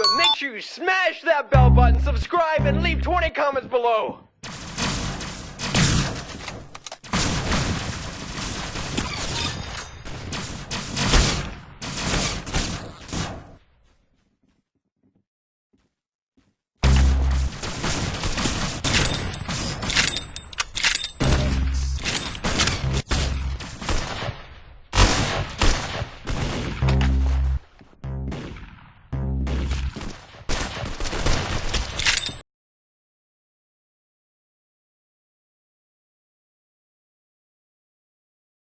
it, make sure you smash that bell button, subscribe, and leave 20 comments below.